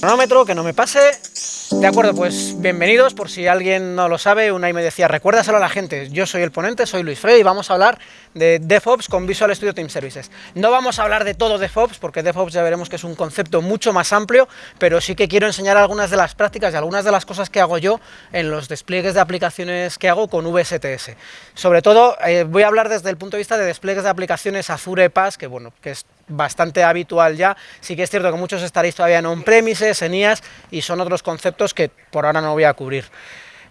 Cronómetro, que no me pase. De acuerdo, pues bienvenidos, por si alguien no lo sabe, una y me decía, recuérdaselo a la gente, yo soy el ponente, soy Luis Frey y vamos a hablar de DevOps con Visual Studio Team Services. No vamos a hablar de todo DevOps, porque DevOps ya veremos que es un concepto mucho más amplio, pero sí que quiero enseñar algunas de las prácticas y algunas de las cosas que hago yo en los despliegues de aplicaciones que hago con VSTS. Sobre todo, eh, voy a hablar desde el punto de vista de despliegues de aplicaciones Azure PaaS, que bueno, que es bastante habitual ya. Sí que es cierto que muchos estaréis todavía en on-premises, en IaaS, y son otros conceptos que por ahora no voy a cubrir.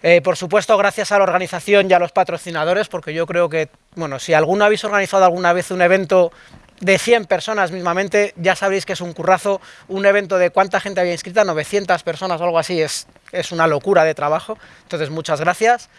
Eh, por supuesto, gracias a la organización y a los patrocinadores, porque yo creo que, bueno, si alguno habéis organizado alguna vez un evento de 100 personas mismamente, ya sabréis que es un currazo, un evento de cuánta gente había inscrita, 900 personas o algo así, es, es una locura de trabajo, entonces muchas gracias.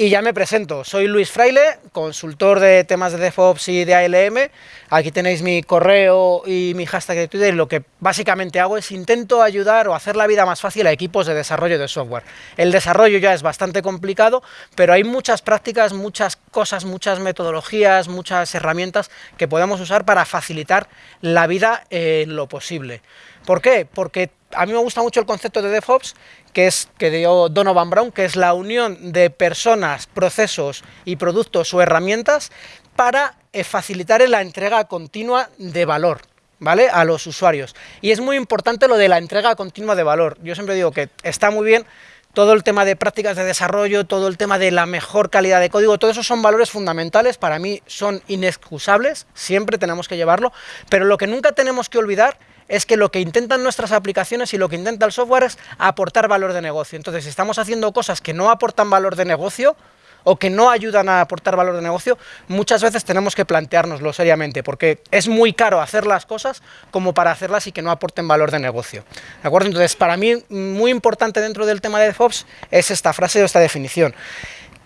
Y ya me presento, soy Luis Fraile, consultor de temas de DevOps y de ALM. Aquí tenéis mi correo y mi hashtag de Twitter. Lo que básicamente hago es intento ayudar o hacer la vida más fácil a equipos de desarrollo de software. El desarrollo ya es bastante complicado, pero hay muchas prácticas, muchas cosas, muchas metodologías, muchas herramientas que podemos usar para facilitar la vida en lo posible. ¿Por qué? Porque a mí me gusta mucho el concepto de DevOps, que es que dio Donovan Brown, que es la unión de personas, procesos y productos o herramientas para eh, facilitar la entrega continua de valor. ¿Vale? a los usuarios. Y es muy importante lo de la entrega continua de valor. Yo siempre digo que está muy bien todo el tema de prácticas de desarrollo, todo el tema de la mejor calidad de código, todos esos son valores fundamentales, para mí son inexcusables, siempre tenemos que llevarlo, pero lo que nunca tenemos que olvidar es que lo que intentan nuestras aplicaciones y lo que intenta el software es aportar valor de negocio. Entonces, si estamos haciendo cosas que no aportan valor de negocio, o que no ayudan a aportar valor de negocio, muchas veces tenemos que planteárnoslo seriamente, porque es muy caro hacer las cosas como para hacerlas y que no aporten valor de negocio. ¿De acuerdo? Entonces, para mí, muy importante dentro del tema de DevOps es esta frase o esta definición.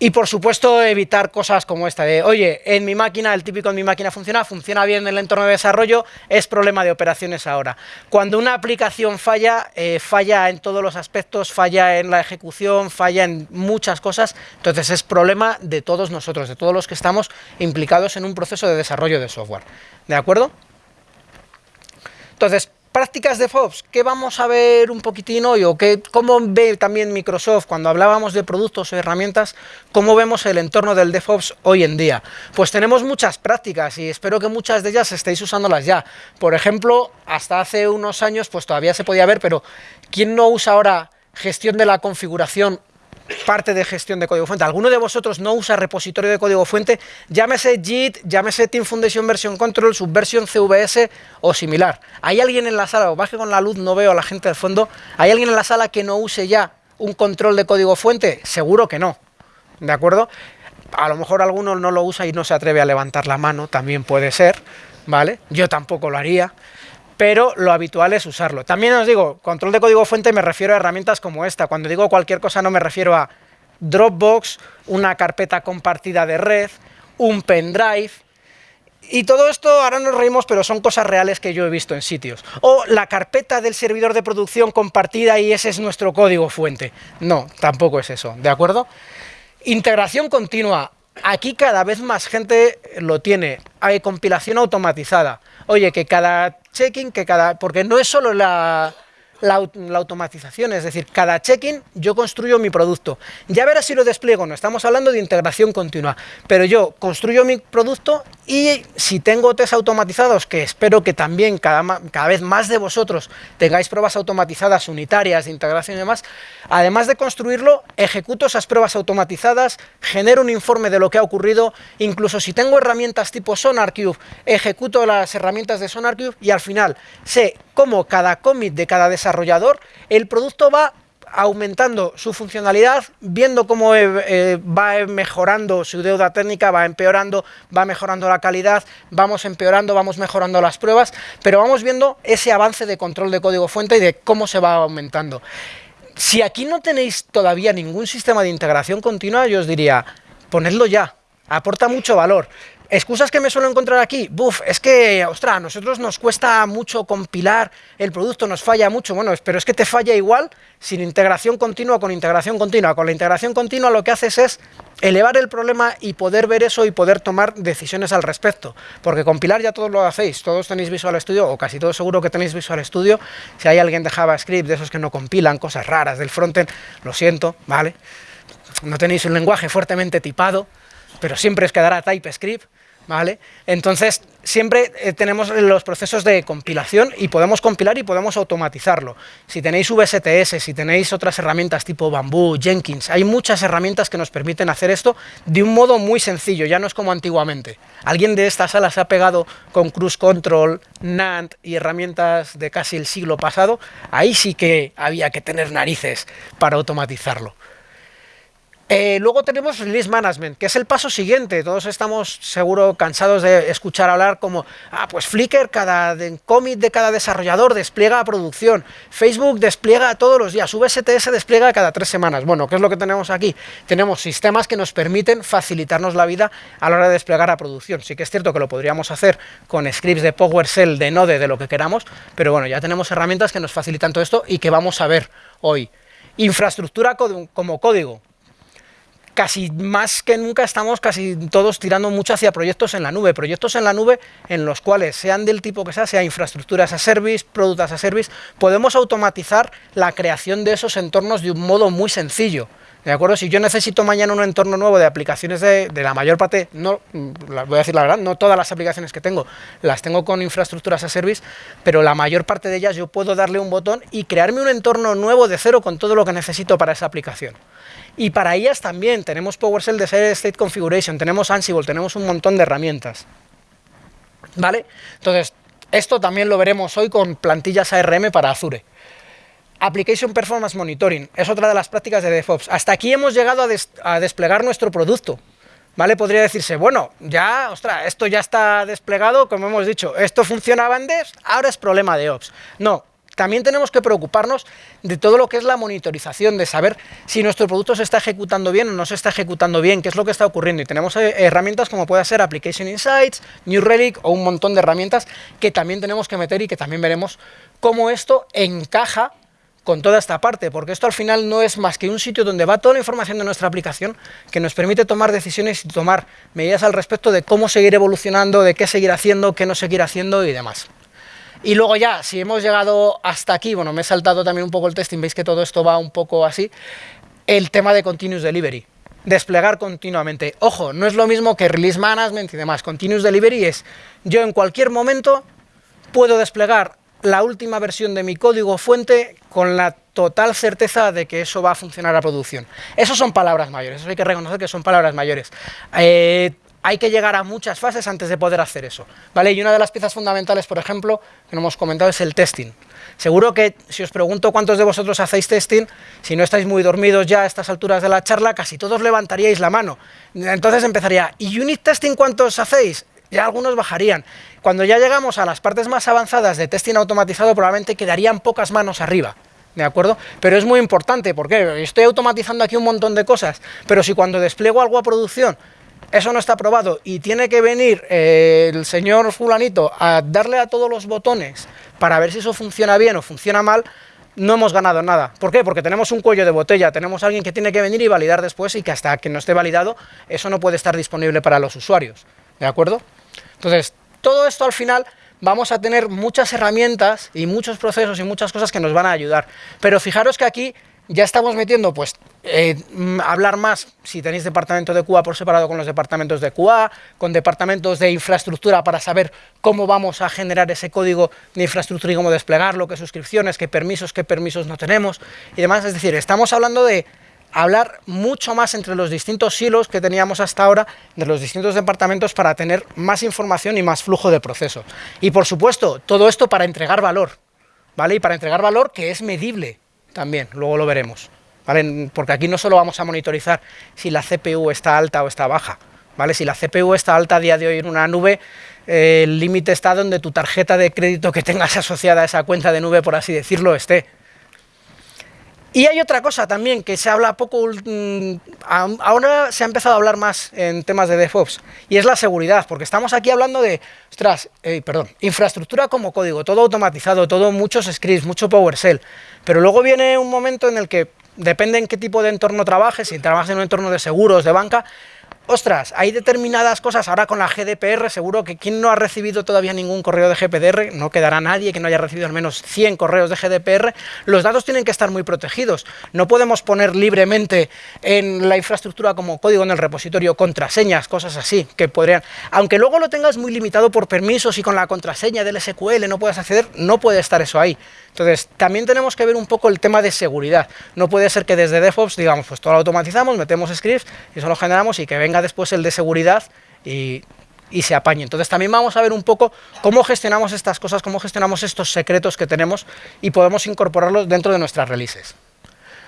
Y por supuesto evitar cosas como esta de, oye, en mi máquina, el típico en mi máquina funciona, funciona bien en el entorno de desarrollo, es problema de operaciones ahora. Cuando una aplicación falla, eh, falla en todos los aspectos, falla en la ejecución, falla en muchas cosas, entonces es problema de todos nosotros, de todos los que estamos implicados en un proceso de desarrollo de software. ¿De acuerdo? Entonces, Prácticas de DevOps, ¿qué vamos a ver un poquitín hoy? O qué, cómo ve también Microsoft cuando hablábamos de productos o herramientas, cómo vemos el entorno del DevOps hoy en día? Pues tenemos muchas prácticas y espero que muchas de ellas estéis usándolas ya. Por ejemplo, hasta hace unos años, pues todavía se podía ver, pero ¿quién no usa ahora gestión de la configuración parte de gestión de código fuente. ¿Alguno de vosotros no usa repositorio de código fuente? Llámese JIT, llámese Team Foundation Version Control, Subversion CVS o similar. ¿Hay alguien en la sala, o baje con la luz, no veo a la gente del fondo, ¿hay alguien en la sala que no use ya un control de código fuente? Seguro que no, ¿de acuerdo? A lo mejor alguno no lo usa y no se atreve a levantar la mano, también puede ser, ¿vale? Yo tampoco lo haría pero lo habitual es usarlo. También os digo, control de código fuente me refiero a herramientas como esta. Cuando digo cualquier cosa no me refiero a Dropbox, una carpeta compartida de red, un pendrive, y todo esto, ahora nos reímos, pero son cosas reales que yo he visto en sitios. O la carpeta del servidor de producción compartida y ese es nuestro código fuente. No, tampoco es eso, ¿de acuerdo? Integración continua. Aquí cada vez más gente lo tiene. Hay compilación automatizada. Oye, que cada checking, que cada porque no es solo la, la, automatización, es decir, cada check-in yo construyo mi producto. Ya verás si lo despliego, no estamos hablando de integración continua, pero yo construyo mi producto y si tengo test automatizados, que espero que también cada, vez más de vosotros tengáis pruebas automatizadas unitarias de integración y demás, además de construirlo, ejecuto esas pruebas automatizadas, genero un informe de lo que ha ocurrido, incluso si tengo herramientas tipo SonarQube, ejecuto las herramientas de SonarQube y al final sé cómo cada commit de cada desarrollador, el producto va aumentando su funcionalidad, viendo cómo eh, eh, va mejorando su deuda técnica, va empeorando, va mejorando la calidad, vamos empeorando, vamos mejorando las pruebas, pero vamos viendo ese avance de control de código fuente y de cómo se va aumentando. Si aquí no tenéis todavía ningún sistema de integración continua, yo os diría, ponedlo ya, aporta mucho valor. Excusas que me suelo encontrar aquí, buf, es que, ostras, a nosotros nos cuesta mucho compilar el producto, nos falla mucho, bueno, pero es que te falla igual sin integración continua con integración continua. Con la integración continua lo que haces es elevar el problema y poder ver eso y poder tomar decisiones al respecto. Porque compilar ya todos lo hacéis, todos tenéis Visual Studio, o casi todos seguro que tenéis Visual Studio. Si hay alguien de JavaScript, de esos que no compilan, cosas raras del frontend, lo siento, ¿vale? No tenéis un lenguaje fuertemente tipado, pero siempre os quedará TypeScript. ¿Vale? Entonces, siempre eh, tenemos los procesos de compilación y podemos compilar y podemos automatizarlo. Si tenéis VSTS, si tenéis otras herramientas tipo Bamboo, Jenkins, hay muchas herramientas que nos permiten hacer esto de un modo muy sencillo, ya no es como antiguamente. Alguien de esta sala se ha pegado con Cruise Control, NAND y herramientas de casi el siglo pasado, ahí sí que había que tener narices para automatizarlo. Eh, luego tenemos Release Management, que es el paso siguiente. Todos estamos seguro cansados de escuchar hablar como, ah, pues Flickr, cada commit de cada desarrollador despliega a producción, Facebook despliega todos los días, VSTS despliega cada tres semanas. Bueno, ¿qué es lo que tenemos aquí? Tenemos sistemas que nos permiten facilitarnos la vida a la hora de desplegar a producción. Sí que es cierto que lo podríamos hacer con scripts de PowerShell, de Node, de lo que queramos, pero bueno, ya tenemos herramientas que nos facilitan todo esto y que vamos a ver hoy. Infraestructura como código casi más que nunca estamos casi todos tirando mucho hacia proyectos en la nube, proyectos en la nube en los cuales, sean del tipo que sea, sea infraestructuras a service, productos a service, podemos automatizar la creación de esos entornos de un modo muy sencillo. ¿De acuerdo? Si yo necesito mañana un entorno nuevo de aplicaciones de, la mayor parte, no voy a decir la verdad, no todas las aplicaciones que tengo las tengo con infraestructuras a service, pero la mayor parte de ellas yo puedo darle un botón y crearme un entorno nuevo de cero con todo lo que necesito para esa aplicación. Y para ellas también tenemos PowerShell de State Configuration, tenemos Ansible, tenemos un montón de herramientas. ¿Vale? Entonces, esto también lo veremos hoy con plantillas ARM para Azure. Application Performance Monitoring es otra de las prácticas de DevOps. Hasta aquí hemos llegado a, desplegar nuestro producto. ¿Vale? Podría decirse, bueno, ya, ostras, esto ya está desplegado, como hemos dicho, esto funcionaba en Devs, ahora es problema de Ops. No, también tenemos que preocuparnos de todo lo que es la monitorización, de saber si nuestro producto se está ejecutando bien o no se está ejecutando bien, qué es lo que está ocurriendo. Y tenemos eh, herramientas como puede ser Application Insights, New Relic o un montón de herramientas que también tenemos que meter y que también veremos cómo esto encaja con toda esta parte, porque esto al final no es más que un sitio donde va toda la información de nuestra aplicación que nos permite tomar decisiones y tomar medidas al respecto de cómo seguir evolucionando, de qué seguir haciendo, qué no seguir haciendo y demás. Y luego ya, si hemos llegado hasta aquí, bueno, me he saltado también un poco el testing, veis que todo esto va un poco así, el tema de Continuous Delivery, desplegar continuamente. Ojo, no es lo mismo que Release Management y demás, Continuous Delivery es, yo en cualquier momento puedo desplegar la última versión de mi código fuente con la total certeza de que eso va a funcionar a producción. Eso son palabras mayores, eso hay que reconocer que son palabras mayores. Eh, hay que llegar a muchas fases antes de poder hacer eso, ¿vale? Y una de las piezas fundamentales, por ejemplo, que no hemos comentado, es el testing. Seguro que si os pregunto cuántos de vosotros hacéis testing, si no estáis muy dormidos ya a estas alturas de la charla, casi todos levantaríais la mano. Entonces empezaría, ¿y unit testing cuántos hacéis? Ya algunos bajarían. Cuando ya llegamos a las partes más avanzadas de testing automatizado, probablemente quedarían pocas manos arriba. ¿De acuerdo? Pero es muy importante, porque estoy automatizando aquí un montón de cosas, pero si cuando despliego algo a producción eso no está aprobado y tiene que venir eh, el señor fulanito a darle a todos los botones para ver si eso funciona bien o funciona mal, no hemos ganado nada. ¿Por qué? Porque tenemos un cuello de botella, tenemos alguien que tiene que venir y validar después y que hasta que no esté validado, eso no puede estar disponible para los usuarios. ¿De acuerdo? Entonces, todo esto al final vamos a tener muchas herramientas y muchos procesos y muchas cosas que nos van a ayudar. Pero fijaros que aquí ya estamos metiendo, pues, eh, mm, hablar más, si tenéis departamento de QA por separado con los departamentos de QA, con departamentos de infraestructura para saber cómo vamos a generar ese código de infraestructura y cómo desplegarlo, qué suscripciones, qué permisos, qué permisos no tenemos y demás. Es decir, estamos hablando de hablar mucho más entre los distintos silos que teníamos hasta ahora, de los distintos departamentos para tener más información y más flujo de proceso. Y por supuesto, todo esto para entregar valor, ¿vale? Y para entregar valor que es medible, también, luego lo veremos, ¿vale? Porque aquí no solo vamos a monitorizar si la CPU está alta o está baja, ¿vale? Si la CPU está alta a día de hoy en una nube, eh, el límite está donde tu tarjeta de crédito que tengas asociada a esa cuenta de nube, por así decirlo, esté. Y hay otra cosa también que se habla poco, mm, ahora se ha empezado a hablar más en temas de DevOps, y es la seguridad, porque estamos aquí hablando de, ostras, eh, perdón, infraestructura como código, todo automatizado, todo muchos scripts, mucho PowerShell, pero luego viene un momento en el que depende en qué tipo de entorno trabajes, si trabajas en un entorno de seguros, de banca, ostras, hay determinadas cosas, ahora con la GDPR, seguro que quien no ha recibido todavía ningún correo de GDPR, no quedará nadie que no haya recibido al menos 100 correos de GDPR, los datos tienen que estar muy protegidos. No podemos poner libremente en la infraestructura como código en el repositorio contraseñas, cosas así, que podrían... Aunque luego lo tengas muy limitado por permisos y con la contraseña del SQL no puedes acceder, no puede estar eso ahí. Entonces, también tenemos que ver un poco el tema de seguridad. No puede ser que desde DevOps digamos, pues todo lo automatizamos, metemos scripts y eso lo generamos y que venga después el de seguridad y, se apañe. Entonces también vamos a ver un poco cómo gestionamos estas cosas, cómo gestionamos estos secretos que tenemos y podemos incorporarlos dentro de nuestras releases.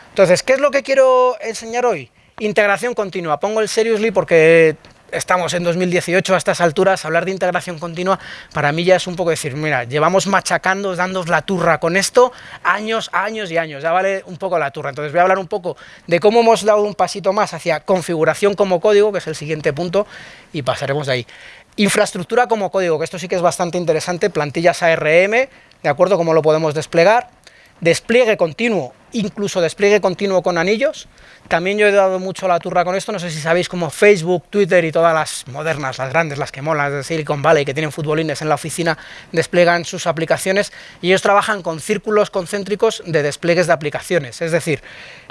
Entonces, ¿qué es lo que quiero enseñar hoy? Integración continua. Pongo el seriously porque estamos en 2018 a estas alturas, hablar de integración continua, para mí ya es un poco decir, mira, llevamos machacando, dándos la turra con esto, años, años y años, ya vale un poco la turra. Entonces voy a hablar un poco de cómo hemos dado un pasito más hacia configuración como código, que es el siguiente punto, y pasaremos de ahí. Infraestructura como código, que esto sí que es bastante interesante, plantillas ARM, de acuerdo, cómo lo podemos desplegar, despliegue continuo, incluso despliegue continuo con anillos. También yo he dado mucho la turra con esto, no sé si sabéis como Facebook, Twitter y todas las modernas, las grandes, las que molan, de Silicon Valley, que tienen futbolines en la oficina, despliegan sus aplicaciones y ellos trabajan con círculos concéntricos de despliegues de aplicaciones. Es decir,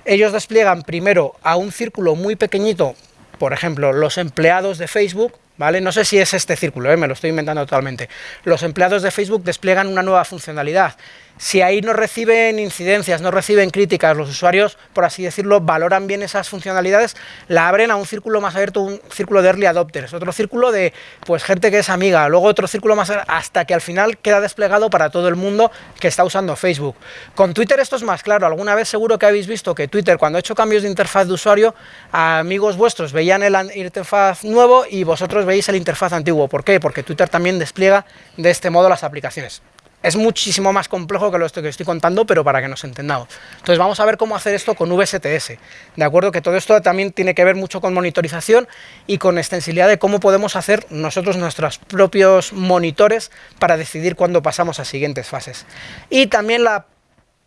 ellos despliegan primero a un círculo muy pequeñito, por ejemplo, los empleados de Facebook, ¿vale? No sé si es este círculo, ¿eh? me lo estoy inventando totalmente. Los empleados de Facebook despliegan una nueva funcionalidad si ahí no reciben incidencias, no reciben críticas, los usuarios, por así decirlo, valoran bien esas funcionalidades, la abren a un círculo más abierto, un círculo de early adopters, otro círculo de pues gente que es amiga, luego otro círculo más hasta que al final queda desplegado para todo el mundo que está usando Facebook. Con Twitter esto es más claro, alguna vez seguro que habéis visto que Twitter cuando ha hecho cambios de interfaz de usuario, amigos vuestros veían el interfaz nuevo y vosotros veis el interfaz antiguo. ¿Por qué? Porque Twitter también despliega de este modo las aplicaciones. Es muchísimo más complejo que lo que estoy contando, pero para que nos entendamos. Entonces vamos a ver cómo hacer esto con VSTS. De acuerdo que todo esto también tiene que ver mucho con monitorización y con extensibilidad de cómo podemos hacer nosotros nuestros propios monitores para decidir cuándo pasamos a siguientes fases. Y también la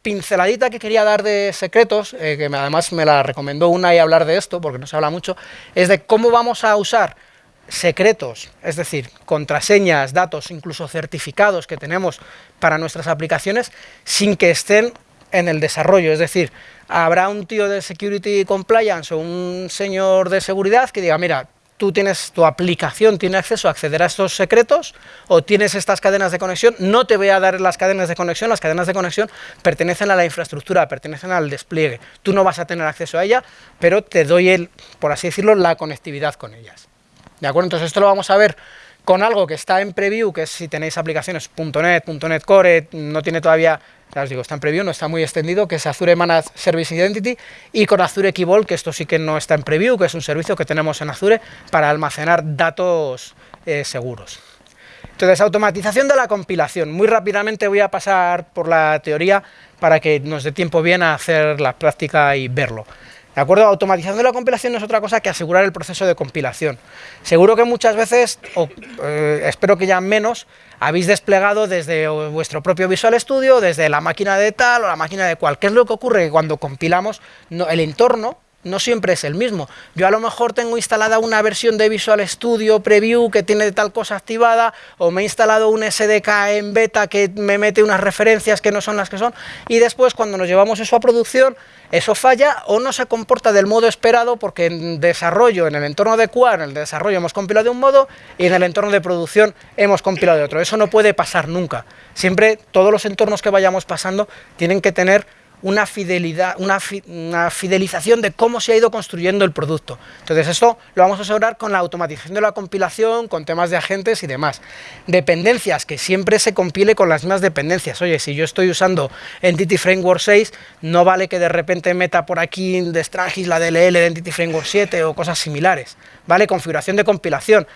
pinceladita que quería dar de secretos, eh, que además me la recomendó una y hablar de esto, porque no se habla mucho, es de cómo vamos a usar secretos, es decir, contraseñas, datos, incluso certificados que tenemos para nuestras aplicaciones sin que estén en el desarrollo, es decir, habrá un tío de Security Compliance o un señor de seguridad que diga, mira, tú tienes, tu aplicación tiene acceso a acceder a estos secretos o tienes estas cadenas de conexión, no te voy a dar las cadenas de conexión, las cadenas de conexión pertenecen a la infraestructura, pertenecen al despliegue, tú no vas a tener acceso a ella, pero te doy, el, por así decirlo, la conectividad con ellas. ¿De acuerdo? Entonces esto lo vamos a ver con algo que está en preview, que es si tenéis aplicaciones .NET, .NET Core, no tiene todavía, ya os digo, está en preview, no está muy extendido, que es Azure Managed Service Identity, y con Azure Key que esto sí que no está en preview, que es un servicio que tenemos en Azure para almacenar datos eh, seguros. Entonces, automatización de la compilación. Muy rápidamente voy a pasar por la teoría para que nos dé tiempo bien a hacer la práctica y verlo. ¿De acuerdo? Automatización de la compilación no es otra cosa que asegurar el proceso de compilación. Seguro que muchas veces, o eh, espero que ya menos, habéis desplegado desde vuestro propio Visual Studio, desde la máquina de tal o la máquina de cual. ¿Qué es lo que ocurre? Cuando compilamos, el entorno no siempre es el mismo. Yo a lo mejor tengo instalada una versión de Visual Studio Preview que tiene tal cosa activada, o me he instalado un SDK en beta que me mete unas referencias que no son las que son, y después cuando nos llevamos eso a producción, eso falla o no se comporta del modo esperado porque en desarrollo, en el entorno de QA, en el desarrollo hemos compilado de un modo y en el entorno de producción hemos compilado de otro. Eso no puede pasar nunca. Siempre todos los entornos que vayamos pasando tienen que tener una, fidelidad, una, fidelización de cómo se ha ido construyendo el producto. Entonces esto lo vamos a asegurar con la automatización de la compilación, con temas de agentes y demás. Dependencias, que siempre se compile con las mismas dependencias. Oye, si yo estoy usando Entity Framework 6, no vale que de repente meta por aquí de Strangis la DLL de Entity Framework 7 o cosas similares. ¿Vale? Configuración de compilación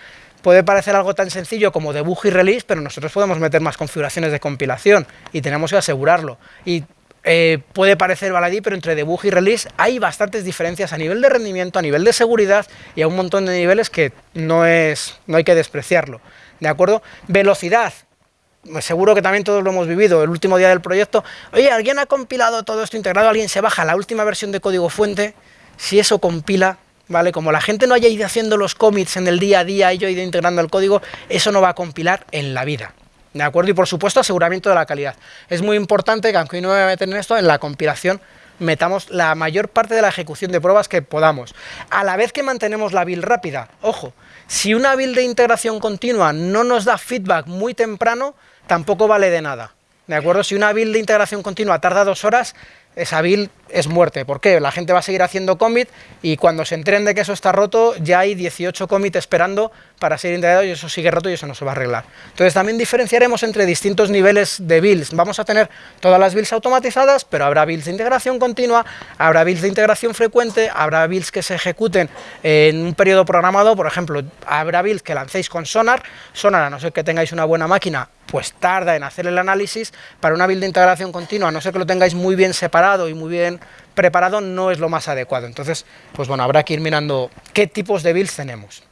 puede parecer algo tan sencillo como debug y release, pero nosotros podemos meter más configuraciones de compilación y tenemos que asegurarlo. Y eh, puede parecer baladí, pero entre debug y release hay bastantes diferencias a nivel de rendimiento, a nivel de seguridad y a un montón de niveles que no, es, no hay que despreciarlo. ¿De acuerdo? Velocidad. Pues seguro que también todos lo hemos vivido, el último día del proyecto. Oye, ¿alguien ha compilado todo esto integrado? ¿Alguien se baja la última versión de código fuente? Si eso compila, ¿vale? Como la gente no haya ido haciendo los commits en el día a día y yo he ido integrando el código, eso no va a compilar en la vida. ¿De acuerdo? Y por supuesto aseguramiento de la calidad. Es muy importante que, aunque no me voy a meter en esto, en la compilación metamos la mayor parte de la ejecución de pruebas que podamos. A la vez que mantenemos la build rápida, ojo, si una build de integración continua no nos da feedback muy temprano, tampoco vale de nada. ¿De acuerdo? Si una build de integración continua tarda dos horas, esa build es muerte. ¿Por qué? La gente va a seguir haciendo commit y cuando se enteren de que eso está roto, ya hay 18 commits esperando para ser integrado y eso sigue roto y eso no se va a arreglar. Entonces también diferenciaremos entre distintos niveles de builds. Vamos a tener todas las builds automatizadas, pero habrá builds de integración continua, habrá builds de integración frecuente, habrá builds que se ejecuten en un periodo programado, por ejemplo, habrá builds que lancéis con Sonar, Sonar a no ser que tengáis una buena máquina, pues tarda en hacer el análisis, para una build de integración continua, a no ser que lo tengáis muy bien separado y muy bien preparado, no es lo más adecuado. Entonces, pues bueno, habrá que ir mirando qué tipos de builds tenemos.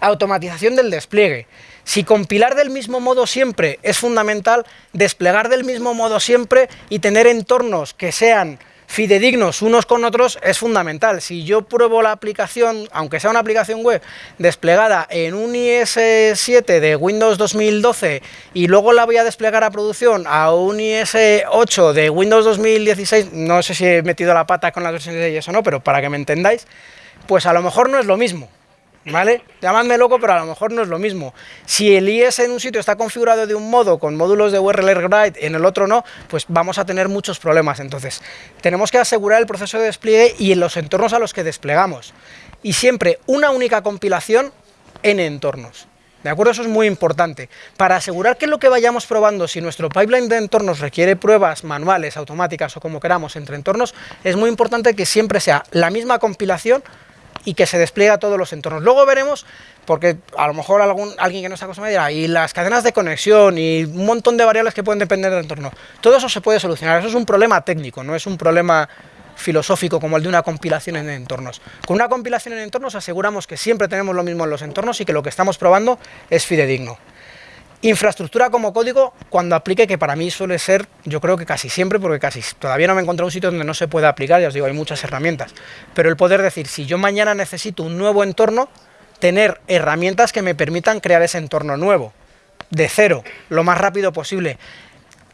Automatización del despliegue. Si compilar del mismo modo siempre es fundamental, desplegar del mismo modo siempre y tener entornos que sean fidedignos unos con otros es fundamental. Si yo pruebo la aplicación, aunque sea una aplicación web, desplegada en un IS7 de Windows 2012 y luego la voy a desplegar a producción a un IS8 de Windows 2016, no sé si he metido la pata con las versiones de ellos o no, pero para que me entendáis, pues a lo mejor no es lo mismo. ¿Vale? Llamadme loco, pero a lo mejor no es lo mismo. Si el IS en un sitio está configurado de un modo, con módulos de URL Write, en el otro no, pues vamos a tener muchos problemas. Entonces, tenemos que asegurar el proceso de despliegue y en los entornos a los que desplegamos. Y siempre una única compilación en entornos. ¿De acuerdo? Eso es muy importante. Para asegurar que lo que vayamos probando, si nuestro pipeline de entornos requiere pruebas manuales, automáticas o como queramos entre entornos, es muy importante que siempre sea la misma compilación y que se despliega a todos los entornos. Luego veremos, porque a lo mejor algún, alguien que no está acostumbrado dirá, y las cadenas de conexión y un montón de variables que pueden depender del entorno. Todo eso se puede solucionar, eso es un problema técnico, no es un problema filosófico como el de una compilación en entornos. Con una compilación en entornos aseguramos que siempre tenemos lo mismo en los entornos y que lo que estamos probando es fidedigno. Infraestructura como código, cuando aplique, que para mí suele ser, yo creo que casi siempre, porque casi todavía no me he encontrado un sitio donde no se pueda aplicar, ya os digo, hay muchas herramientas, pero el poder decir, si yo mañana necesito un nuevo entorno, tener herramientas que me permitan crear ese entorno nuevo, de cero, lo más rápido posible.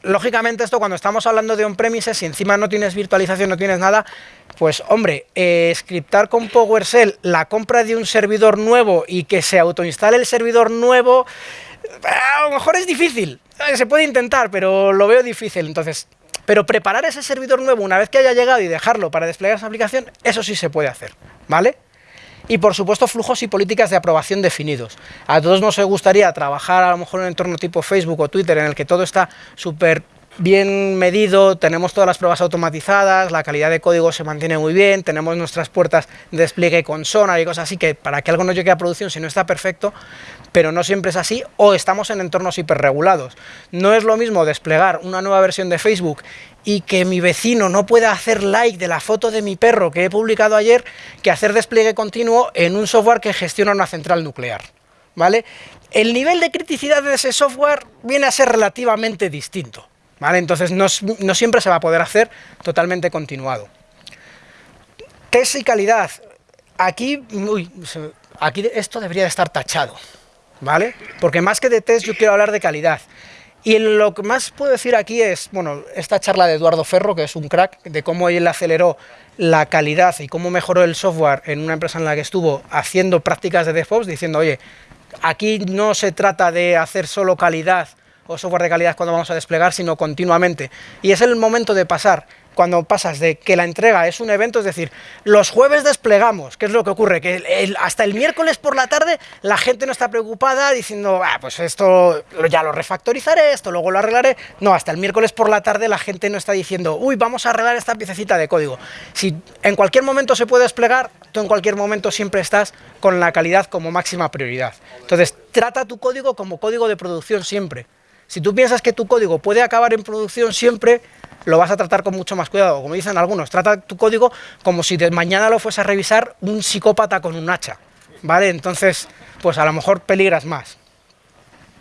Lógicamente esto cuando estamos hablando de on-premises, si encima no tienes virtualización, no tienes nada, pues hombre, eh, scriptar con PowerShell la compra de un servidor nuevo y que se autoinstale el servidor nuevo, a lo mejor es difícil, eh, se puede intentar, pero lo veo difícil, entonces... Pero preparar ese servidor nuevo una vez que haya llegado y dejarlo para desplegar esa aplicación, eso sí se puede hacer, ¿vale? Y por supuesto flujos y políticas de aprobación definidos. A todos nos gustaría trabajar a lo mejor en un entorno tipo Facebook o Twitter en el que todo está súper bien medido, tenemos todas las pruebas automatizadas, la calidad de código se mantiene muy bien, tenemos nuestras puertas de despliegue con Sonar y cosas así, que para que algo no llegue a producción si no está perfecto, pero no siempre es así, o estamos en entornos hiperregulados. No es lo mismo desplegar una nueva versión de Facebook y que mi vecino no pueda hacer like de la foto de mi perro que he publicado ayer, que hacer despliegue continuo en un software que gestiona una central nuclear. ¿Vale? El nivel de criticidad de ese software viene a ser relativamente distinto. Entonces no, siempre se va a poder hacer totalmente continuado. Test y calidad. Aquí, aquí esto debería de estar tachado, ¿vale? Porque más que de test yo quiero hablar de calidad. Y lo que más puedo decir aquí es, bueno, esta charla de Eduardo Ferro, que es un crack, de cómo él aceleró la calidad y cómo mejoró el software en una empresa en la que estuvo haciendo prácticas de DevOps, diciendo, oye, aquí no se trata de hacer solo calidad o software de calidad cuando vamos a desplegar, sino continuamente. Y es el momento de pasar, cuando pasas de que la entrega es un evento, es decir, los jueves desplegamos, ¿qué es lo que ocurre? Que hasta el miércoles por la tarde la gente no está preocupada diciendo, ah, pues esto ya lo refactorizaré, esto luego lo arreglaré. No, hasta el miércoles por la tarde la gente no está diciendo, uy, vamos a arreglar esta piececita de código. Si en cualquier momento se puede desplegar, tú en cualquier momento siempre estás con la calidad como máxima prioridad. Entonces, trata tu código como código de producción siempre. Si tú piensas que tu código puede acabar en producción siempre, lo vas a tratar con mucho más cuidado. Como dicen algunos, trata tu código como si de mañana lo fuese a revisar un psicópata con un hacha, ¿vale? Entonces, pues a lo mejor peligras más.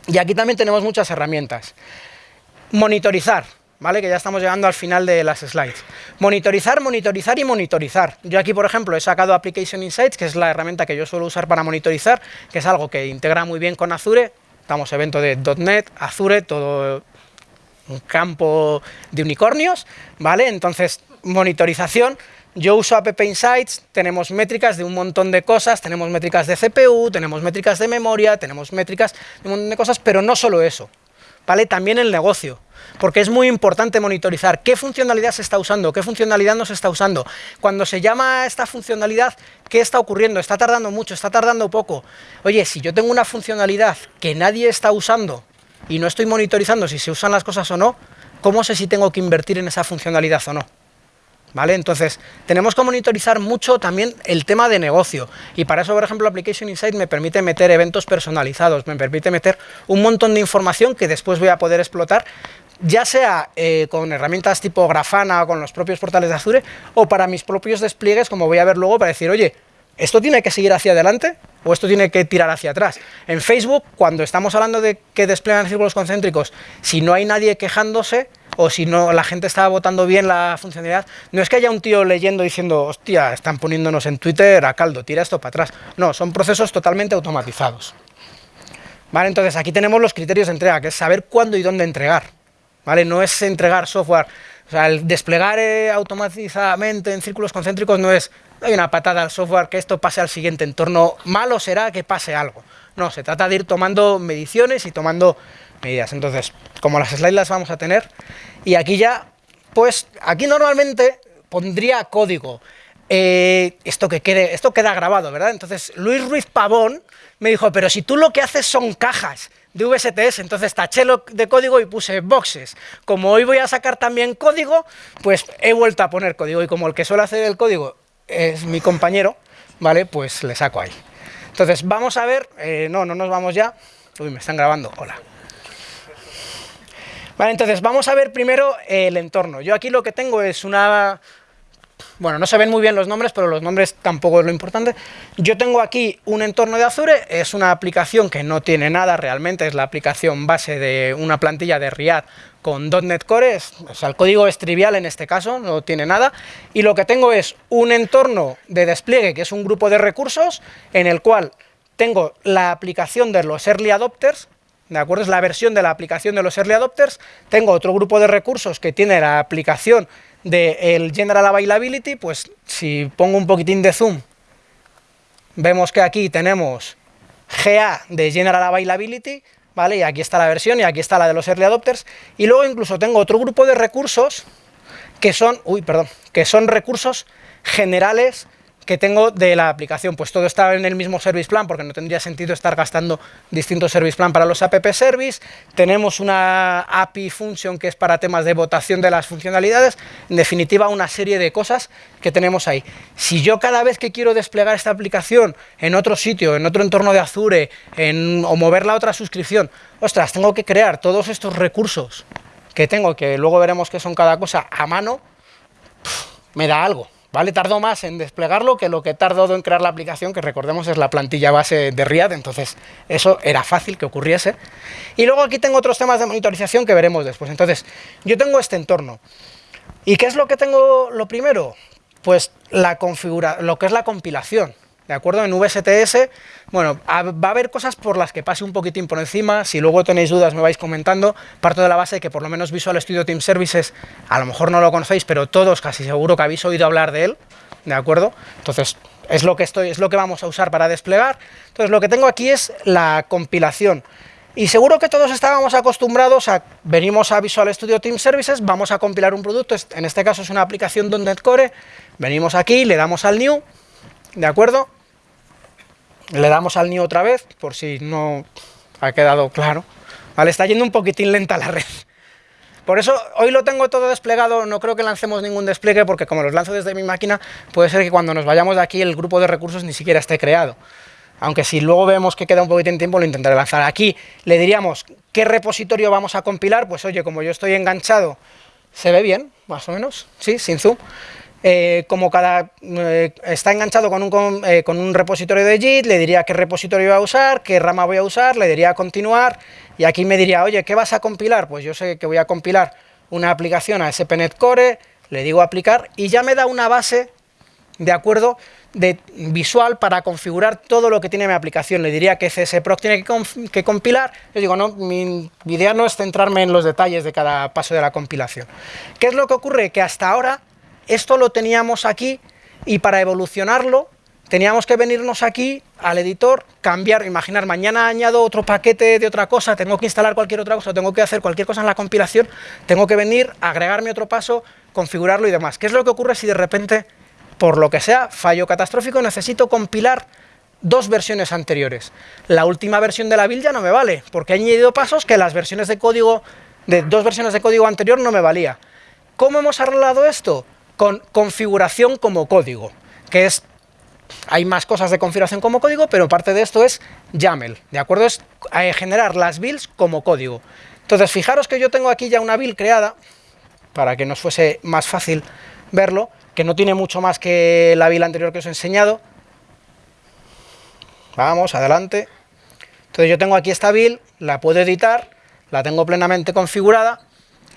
Y aquí también tenemos muchas herramientas. Monitorizar, ¿vale? Que ya estamos llegando al final de las slides. Monitorizar, monitorizar y monitorizar. Yo aquí, por ejemplo, he sacado Application Insights, que es la herramienta que yo suelo usar para monitorizar, que es algo que integra muy bien con Azure. Estamos evento de .NET, Azure, todo un campo de unicornios, ¿vale? Entonces, monitorización, yo uso App Insights, tenemos métricas de un montón de cosas, tenemos métricas de CPU, tenemos métricas de memoria, tenemos métricas de un montón de cosas, pero no solo eso, ¿vale? También el negocio, porque es muy importante monitorizar qué funcionalidad se está usando, qué funcionalidad no se está usando. Cuando se llama a esta funcionalidad, ¿qué está ocurriendo? ¿Está tardando mucho? ¿Está tardando poco? Oye, si yo tengo una funcionalidad que nadie está usando y no estoy monitorizando si se usan las cosas o no, ¿cómo sé si tengo que invertir en esa funcionalidad o no? ¿Vale? Entonces, tenemos que monitorizar mucho también el tema de negocio. Y para eso, por ejemplo, Application Insight me permite meter eventos personalizados, me permite meter un montón de información que después voy a poder explotar, ya sea eh, con herramientas tipo Grafana o con los propios portales de Azure, o para mis propios despliegues, como voy a ver luego, para decir, oye, ¿esto tiene que seguir hacia adelante o esto tiene que tirar hacia atrás? En Facebook, cuando estamos hablando de que despliegan círculos concéntricos, si no hay nadie quejándose, o si no la gente está votando bien la funcionalidad, no es que haya un tío leyendo diciendo, hostia, están poniéndonos en Twitter a caldo, tira esto para atrás. No, son procesos totalmente automatizados. Vale, entonces aquí tenemos los criterios de entrega, que es saber cuándo y dónde entregar. ¿Vale? No es entregar software, o sea, el desplegar eh, automatizadamente en círculos concéntricos no es hay una patada al software que esto pase al siguiente entorno, malo será que pase algo. No, se trata de ir tomando mediciones y tomando medidas. Entonces, como las slides las vamos a tener, y aquí ya, pues, aquí normalmente pondría código. Eh, esto que quede, esto queda grabado, ¿verdad? Entonces, Luis Ruiz Pavón me dijo, pero si tú lo que haces son cajas de VSTS, entonces taché lo de código y puse boxes. Como hoy voy a sacar también código, pues he vuelto a poner código, y como el que suele hacer el código es mi compañero, ¿vale? Pues le saco ahí. Entonces, vamos a ver, eh, no, no nos vamos ya. Uy, me están grabando, hola. Vale, entonces vamos a ver primero el entorno. Yo aquí lo que tengo es una... Bueno, no se ven muy bien los nombres, pero los nombres tampoco es lo importante. Yo tengo aquí un entorno de Azure, es una aplicación que no tiene nada realmente, es la aplicación base de una plantilla de Riad con .NET Core, o sea, el código es trivial en este caso, no tiene nada, y lo que tengo es un entorno de despliegue, que es un grupo de recursos, en el cual tengo la aplicación de los Early Adopters, ¿de acuerdo? Es la versión de la aplicación de los Early Adopters, tengo otro grupo de recursos que tiene la aplicación del General Availability, pues si pongo un poquitín de zoom, vemos que aquí tenemos GA de General Availability, ¿vale? Y aquí está la versión y aquí está la de los early adopters. Y luego incluso tengo otro grupo de recursos que son, uy, perdón, que son recursos generales que tengo de la aplicación, pues todo está en el mismo service plan, porque no tendría sentido estar gastando distintos service plan para los app service, tenemos una API function que es para temas de votación de las funcionalidades, en definitiva una serie de cosas que tenemos ahí. Si yo cada vez que quiero desplegar esta aplicación en otro sitio, en otro entorno de Azure, en, o moverla a otra suscripción, ostras, tengo que crear todos estos recursos que tengo, que luego veremos qué son cada cosa, a mano, me da algo. ¿Vale? Tardó más en desplegarlo que lo que tardó en crear la aplicación, que recordemos es la plantilla base de Riad, entonces eso era fácil que ocurriese. Y luego aquí tengo otros temas de monitorización que veremos después. Entonces, yo tengo este entorno. ¿Y qué es lo que tengo lo primero? Pues la configura lo que es la compilación. ¿De acuerdo? En VSTS, bueno, va a haber cosas por las que pase un poquitín por encima, si luego tenéis dudas me vais comentando, parto de la base de que por lo menos Visual Studio Team Services, a lo mejor no lo conocéis, pero todos casi seguro que habéis oído hablar de él, ¿de acuerdo? Entonces, es lo que, estoy, es lo que vamos a usar para desplegar. Entonces, lo que tengo aquí es la compilación. Y seguro que todos estábamos acostumbrados a, venimos a Visual Studio Team Services, vamos a compilar un producto, en este caso es una aplicación .NET Core, venimos aquí, le damos al New, ¿de acuerdo? Le damos al new otra vez, por si no ha quedado claro. Vale, está yendo un poquitín lenta la red. Por eso hoy lo tengo todo desplegado, no creo que lancemos ningún despliegue, porque como los lanzo desde mi máquina, puede ser que cuando nos vayamos de aquí el grupo de recursos ni siquiera esté creado. Aunque si luego vemos que queda un poquitín de tiempo, lo intentaré lanzar. Aquí le diríamos qué repositorio vamos a compilar, pues oye, como yo estoy enganchado ¿Se ve bien, más o menos? Sí, sin zoom. Eh, como cada eh, está enganchado con un, eh, con un, repositorio de JIT, le diría qué repositorio voy a usar, qué rama voy a usar, le diría continuar, y aquí me diría, oye, ¿qué vas a compilar? Pues yo sé que voy a compilar una aplicación a SPNet Core, le digo aplicar, y ya me da una base, de acuerdo, de visual para configurar todo lo que tiene mi aplicación. Le diría que CSProc tiene que, que compilar, yo digo, no, mi idea no es centrarme en los detalles de cada paso de la compilación. ¿Qué es lo que ocurre? Que hasta ahora esto lo teníamos aquí y para evolucionarlo teníamos que venirnos aquí al editor, cambiar, imaginar, mañana añado otro paquete de otra cosa, tengo que instalar cualquier otra cosa, tengo que hacer cualquier cosa en la compilación, tengo que venir, agregarme otro paso, configurarlo y demás. ¿Qué es lo que ocurre si de repente, por lo que sea, fallo catastrófico, necesito compilar dos versiones anteriores? La última versión de la build ya no me vale, porque he añadido pasos que las versiones de código, de dos versiones de código anterior no me valía. ¿Cómo hemos arreglado esto? Con configuración como código, que es, hay más cosas de configuración como código, pero parte de esto es YAML, ¿de acuerdo? Es eh, generar las builds como código. Entonces, fijaros que yo tengo aquí ya una build creada, para que nos fuese más fácil verlo, que no tiene mucho más que la build anterior que os he enseñado. Vamos, adelante. Entonces yo tengo aquí esta build, la puedo editar, la tengo plenamente configurada,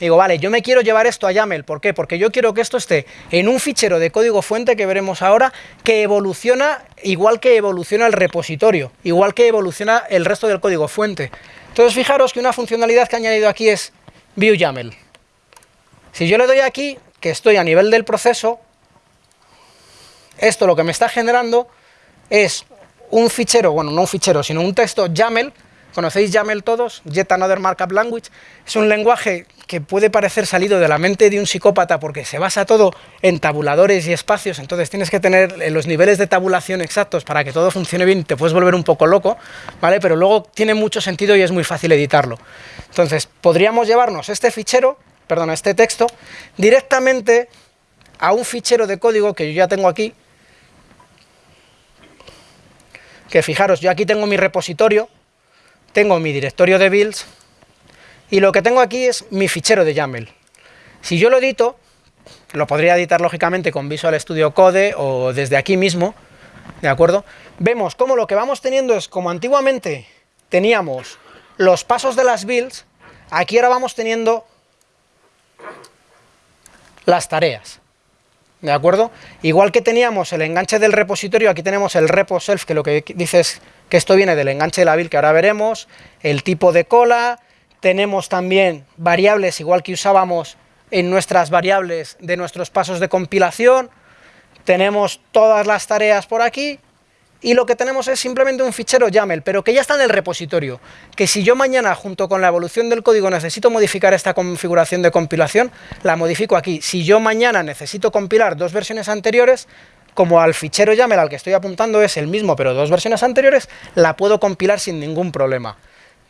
Digo, vale, yo me quiero llevar esto a YAML, ¿por qué? Porque yo quiero que esto esté en un fichero de código fuente que veremos ahora, que evoluciona igual que evoluciona el repositorio, igual que evoluciona el resto del código fuente. Entonces fijaros que una funcionalidad que he añadido aquí es view YAML. Si yo le doy aquí, que estoy a nivel del proceso, esto lo que me está generando es un fichero, bueno, no un fichero, sino un texto YAML, ¿Conocéis YAML todos? Yet Another Markup Language. Es un lenguaje que puede parecer salido de la mente de un psicópata porque se basa todo en tabuladores y espacios, entonces tienes que tener eh, los niveles de tabulación exactos para que todo funcione bien, te puedes volver un poco loco, ¿vale? Pero luego tiene mucho sentido y es muy fácil editarlo. Entonces, podríamos llevarnos este fichero, perdón, este texto, directamente a un fichero de código que yo ya tengo aquí, que fijaros, yo aquí tengo mi repositorio, tengo mi directorio de builds, y lo que tengo aquí es mi fichero de YAML. Si yo lo edito, lo podría editar lógicamente con Visual Studio Code o desde aquí mismo, ¿de acuerdo? Vemos cómo lo que vamos teniendo es, como antiguamente teníamos los pasos de las builds, aquí ahora vamos teniendo las tareas, ¿de acuerdo? Igual que teníamos el enganche del repositorio, aquí tenemos el repo self, que lo que dice es que esto viene del enganche de la build que ahora veremos, el tipo de cola, tenemos también variables, igual que usábamos en nuestras variables de nuestros pasos de compilación, tenemos todas las tareas por aquí, y lo que tenemos es simplemente un fichero YAML, pero que ya está en el repositorio, que si yo mañana, junto con la evolución del código, necesito modificar esta configuración de compilación, la modifico aquí. Si yo mañana necesito compilar dos versiones anteriores, como al fichero YAML al que estoy apuntando es el mismo, pero dos versiones anteriores, la puedo compilar sin ningún problema.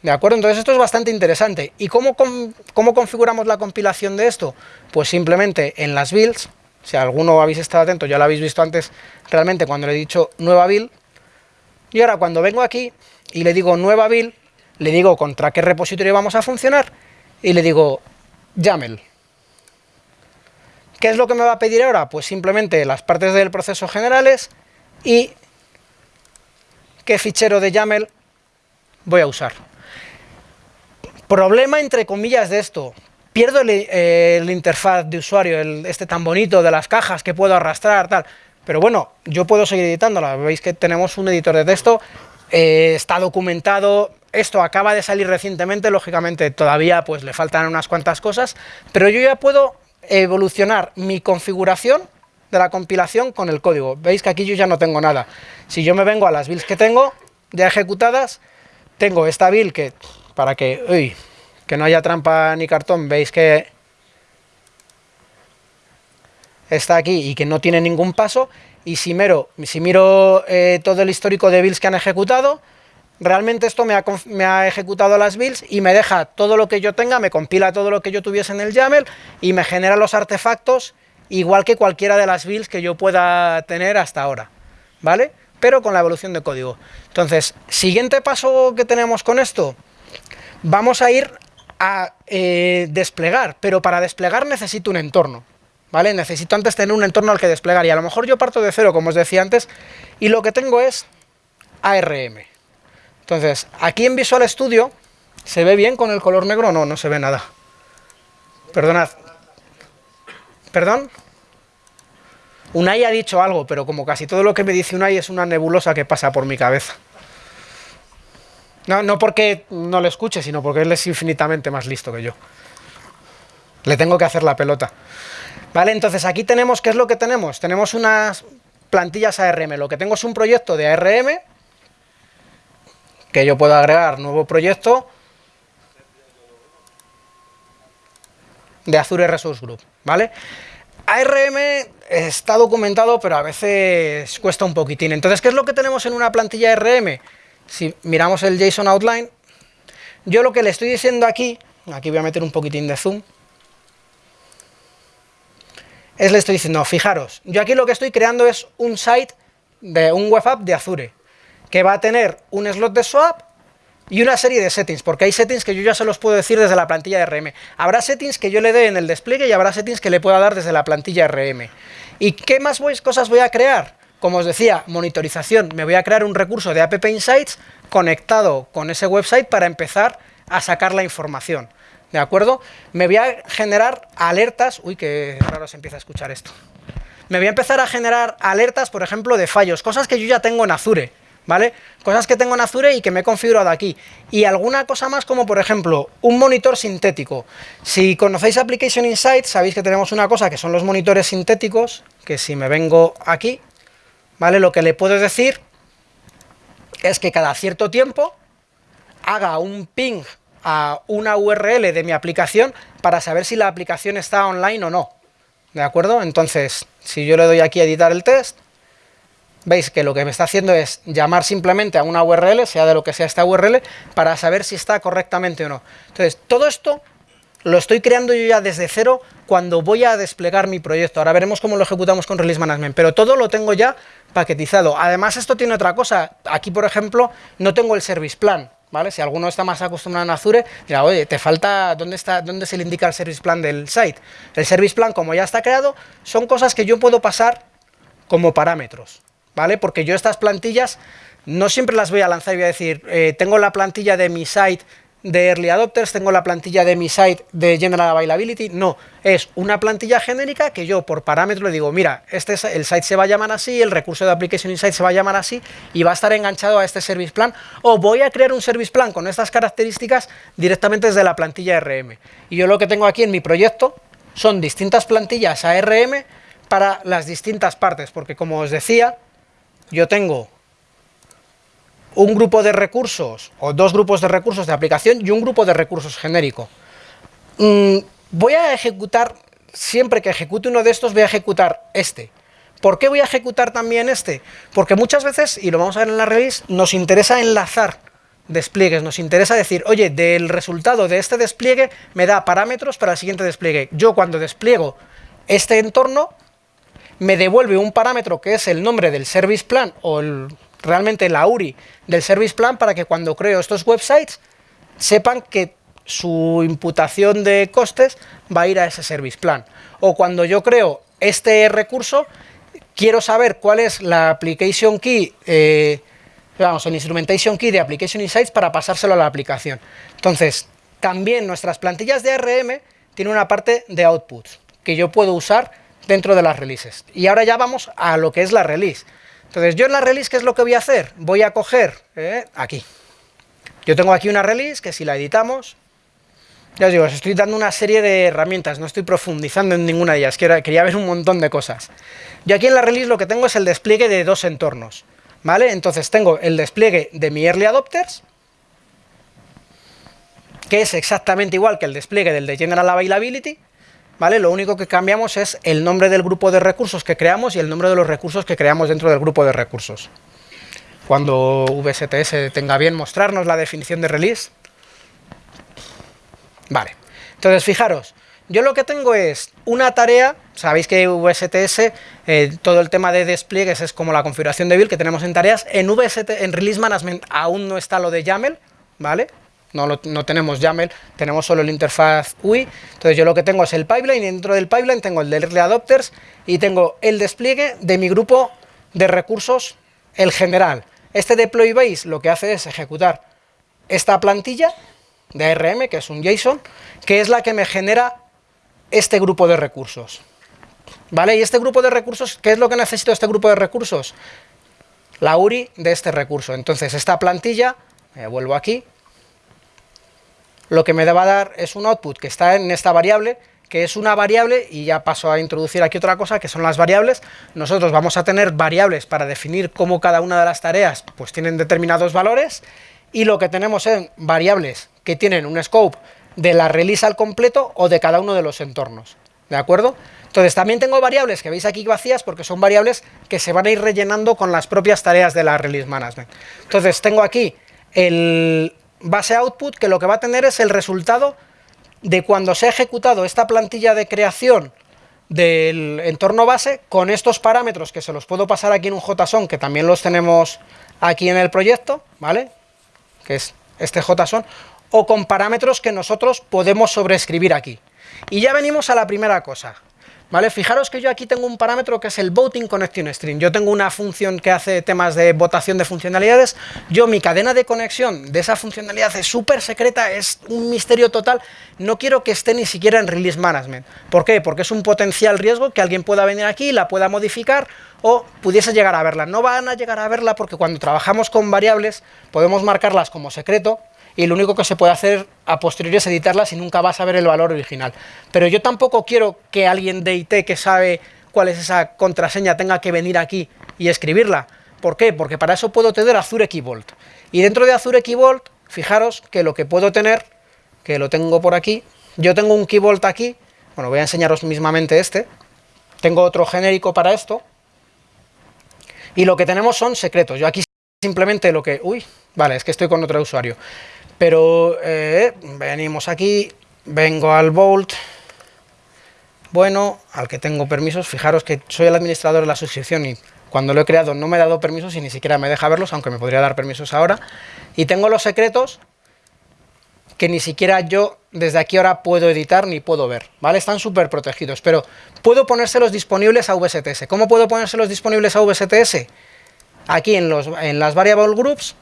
¿De acuerdo? Entonces esto es bastante interesante. ¿Y cómo, configuramos la compilación de esto? Pues simplemente en las builds, si alguno habéis estado atento, ya lo habéis visto antes realmente cuando le he dicho nueva build, y ahora cuando vengo aquí y le digo nueva build, le digo contra qué repositorio vamos a funcionar, y le digo YAML. ¿Qué es lo que me va a pedir ahora? Pues simplemente las partes del proceso generales y qué fichero de YAML voy a usar. Problema entre comillas de esto, pierdo el, interfaz de usuario, este tan bonito de las cajas que puedo arrastrar, tal, pero bueno, yo puedo seguir editándola, veis que tenemos un editor de texto, eh, está documentado, esto acaba de salir recientemente, lógicamente todavía pues le faltan unas cuantas cosas, pero yo ya puedo evolucionar mi configuración de la compilación con el código, veis que aquí yo ya no tengo nada, si yo me vengo a las builds que tengo ya ejecutadas, tengo esta build que para que, que no haya trampa ni cartón, veis que está aquí y que no tiene ningún paso, y si miro, si miro eh, todo el histórico de builds que han ejecutado, realmente esto me ha, me ha, ejecutado las builds y me deja todo lo que yo tenga, me compila todo lo que yo tuviese en el YAML y me genera los artefactos igual que cualquiera de las builds que yo pueda tener hasta ahora, ¿vale? Pero con la evolución de código. Entonces, siguiente paso que tenemos con esto, vamos a ir a eh, desplegar, pero para desplegar necesito un entorno, ¿vale? Necesito antes tener un entorno al que desplegar, y a lo mejor yo parto de cero, como os decía antes, y lo que tengo es ARM. Entonces, aquí en Visual Studio, ¿se ve bien con el color negro? No, no se ve nada. Perdonad. ¿Perdón? Unai ha dicho algo, pero como casi todo lo que me dice Unai es una nebulosa que pasa por mi cabeza. No, no porque no le escuche, sino porque él es infinitamente más listo que yo. Le tengo que hacer la pelota. Vale, entonces aquí tenemos, ¿qué es lo que tenemos? Tenemos unas plantillas ARM. Lo que tengo es un proyecto de ARM, que yo puedo agregar nuevo proyecto de Azure Resource Group, ¿vale? ARM está documentado, pero a veces cuesta un poquitín. Entonces, ¿qué es lo que tenemos en una plantilla ARM? Si miramos el JSON Outline, yo lo que le estoy diciendo aquí, aquí voy a meter un poquitín de zoom, es le estoy diciendo, fijaros, yo aquí lo que estoy creando es un site, de un web app de Azure, que va a tener un slot de swap y una serie de settings, porque hay settings que yo ya se los puedo decir desde la plantilla RM. Habrá settings que yo le dé en el despliegue y habrá settings que le pueda dar desde la plantilla RM. ¿Y qué más cosas voy a crear? Como os decía, monitorización. Me voy a crear un recurso de App Insights conectado con ese website para empezar a sacar la información. ¿De acuerdo? Me voy a generar alertas... Uy, qué raro se empieza a escuchar esto. Me voy a empezar a generar alertas, por ejemplo, de fallos, cosas que yo ya tengo en Azure ¿vale? Cosas que tengo en Azure y que me he configurado aquí. Y alguna cosa más como, por ejemplo, un monitor sintético. Si conocéis Application Insights, sabéis que tenemos una cosa que son los monitores sintéticos, que si me vengo aquí, ¿vale? Lo que le puedo decir es que cada cierto tiempo haga un ping a una URL de mi aplicación para saber si la aplicación está online o no. ¿De acuerdo? Entonces, si yo le doy aquí a editar el test, veis que lo que me está haciendo es llamar simplemente a una URL, sea de lo que sea esta URL, para saber si está correctamente o no. Entonces, todo esto lo estoy creando yo ya desde cero cuando voy a desplegar mi proyecto. Ahora veremos cómo lo ejecutamos con Release Management, pero todo lo tengo ya paquetizado. Además, esto tiene otra cosa. Aquí, por ejemplo, no tengo el Service Plan. ¿Vale? Si alguno está más acostumbrado a Azure, dirá, oye, te falta, ¿dónde, está, ¿dónde se le indica el Service Plan del site? El Service Plan, como ya está creado, son cosas que yo puedo pasar como parámetros. ¿vale? Porque yo estas plantillas no siempre las voy a lanzar y voy a decir, eh, tengo la plantilla de mi site de Early Adopters, tengo la plantilla de mi site de General Availability, no, es una plantilla genérica que yo por parámetro le digo, mira, este el site se va a llamar así, el recurso de Application Insight se va a llamar así y va a estar enganchado a este Service Plan, o voy a crear un Service Plan con estas características directamente desde la plantilla RM. Y yo lo que tengo aquí en mi proyecto son distintas plantillas ARM para las distintas partes, porque como os decía, yo tengo un grupo de recursos o dos grupos de recursos de aplicación y un grupo de recursos genérico. Mm, voy a ejecutar, siempre que ejecute uno de estos, voy a ejecutar este. ¿Por qué voy a ejecutar también este? Porque muchas veces, y lo vamos a ver en la release, nos interesa enlazar despliegues, nos interesa decir, oye, del resultado de este despliegue me da parámetros para el siguiente despliegue. Yo cuando despliego este entorno, me devuelve un parámetro que es el nombre del service plan o realmente la URI del service plan para que cuando creo estos websites sepan que su imputación de costes va a ir a ese service plan. O cuando yo creo este recurso, quiero saber cuál es la application key, eh, vamos, el instrumentation key de Application Insights para pasárselo a la aplicación. Entonces, también nuestras plantillas de ARM tienen una parte de outputs que yo puedo usar dentro de las releases. Y ahora ya vamos a lo que es la release. Entonces, yo en la release, ¿qué es lo que voy a hacer? Voy a coger, eh, aquí. Yo tengo aquí una release que si la editamos, ya os digo, os estoy dando una serie de herramientas, no estoy profundizando en ninguna de ellas, quería ver un montón de cosas. Yo aquí en la release lo que tengo es el despliegue de dos entornos, ¿vale? Entonces tengo el despliegue de mi Early Adopters, que es exactamente igual que el despliegue del de General Availability, ¿vale? Lo único que cambiamos es el nombre del grupo de recursos que creamos y el nombre de los recursos que creamos dentro del grupo de recursos. Cuando VSTS tenga bien mostrarnos la definición de release. Vale, entonces fijaros, yo lo que tengo es una tarea, sabéis que VSTS, eh, todo el tema de despliegues es como la configuración de build que tenemos en tareas, en VST, en Release Management aún no está lo de YAML, ¿vale? No, tenemos YAML, tenemos solo el interfaz UI, entonces yo lo que tengo es el pipeline, y dentro del pipeline tengo el de Early Adopters, y tengo el despliegue de mi grupo de recursos, el general. Este deploy base lo que hace es ejecutar esta plantilla de ARM, que es un JSON, que es la que me genera este grupo de recursos. ¿Vale? Y este grupo de recursos, ¿qué es lo que necesito este grupo de recursos? La URI de este recurso. Entonces, esta plantilla, me vuelvo aquí, lo que me va a dar es un output que está en esta variable, que es una variable, y ya paso a introducir aquí otra cosa, que son las variables. Nosotros vamos a tener variables para definir cómo cada una de las tareas pues tienen determinados valores, y lo que tenemos son variables que tienen un scope de la release al completo o de cada uno de los entornos, ¿de acuerdo? Entonces también tengo variables que veis aquí vacías porque son variables que se van a ir rellenando con las propias tareas de la release management. Entonces tengo aquí el base output que lo que va a tener es el resultado de cuando se ha ejecutado esta plantilla de creación del entorno base con estos parámetros que se los puedo pasar aquí en un JSON, que también los tenemos aquí en el proyecto, ¿vale? Que es este JSON, o con parámetros que nosotros podemos sobreescribir aquí. Y ya venimos a la primera cosa, ¿Vale? Fijaros que yo aquí tengo un parámetro que es el Voting Connection String. Yo tengo una función que hace temas de votación de funcionalidades. Yo, mi cadena de conexión de esa funcionalidad es súper secreta, es un misterio total. No quiero que esté ni siquiera en Release Management. ¿Por qué? Porque es un potencial riesgo que alguien pueda venir aquí, la pueda modificar o pudiese llegar a verla. No van a llegar a verla porque cuando trabajamos con variables podemos marcarlas como secreto y lo único que se puede hacer a posteriori es editarlas y nunca vas a ver el valor original. Pero yo tampoco quiero que alguien de IT que sabe cuál es esa contraseña tenga que venir aquí y escribirla. ¿Por qué? Porque para eso puedo tener Azure Key Vault. Y dentro de Azure Key Vault, fijaros que lo que puedo tener, que lo tengo por aquí, yo tengo un Key Vault aquí, bueno, voy a enseñaros mismamente este, tengo otro genérico para esto, y lo que tenemos son secretos. Yo aquí simplemente lo que... Uy, vale, es que estoy con otro usuario. Pero eh, venimos aquí, vengo al Vault, bueno, al que tengo permisos, fijaros que soy el administrador de la suscripción y cuando lo he creado no me he dado permisos y ni siquiera me deja verlos, aunque me podría dar permisos ahora, y tengo los secretos que ni siquiera yo desde aquí ahora puedo editar ni puedo ver, ¿vale? Están súper protegidos, pero puedo ponérselos disponibles a VSTS. ¿Cómo puedo ponérselos disponibles a VSTS? Aquí en, los, en las variable groups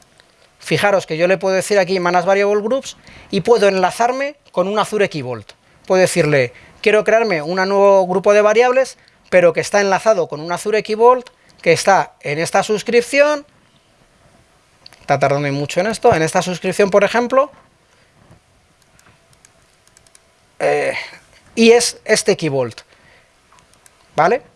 Fijaros que yo le puedo decir aquí Manage Variable Groups y puedo enlazarme con un Azure Key Vault. Puedo decirle, quiero crearme un nuevo grupo de variables, pero que está enlazado con un Azure Key Vault, que está en esta suscripción, está tardando mucho en esto, en esta suscripción, por ejemplo, eh, y es este Key Vault, ¿vale?